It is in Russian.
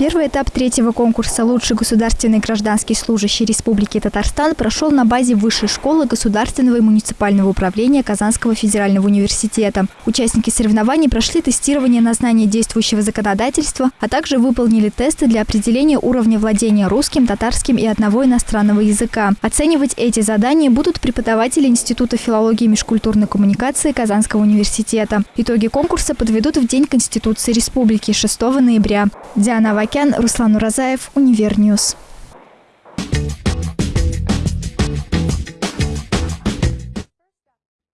Первый этап третьего конкурса «Лучший государственный гражданский служащий Республики Татарстан» прошел на базе Высшей школы государственного и муниципального управления Казанского федерального университета. Участники соревнований прошли тестирование на знание действующего законодательства, а также выполнили тесты для определения уровня владения русским, татарским и одного иностранного языка. Оценивать эти задания будут преподаватели Института филологии и межкультурной коммуникации Казанского университета. Итоги конкурса подведут в День Конституции Республики 6 ноября. Диана Вакян, Руслан Уразаев, Универньюз.